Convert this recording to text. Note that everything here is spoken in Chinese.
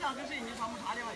咱跟谁？你上不差的方。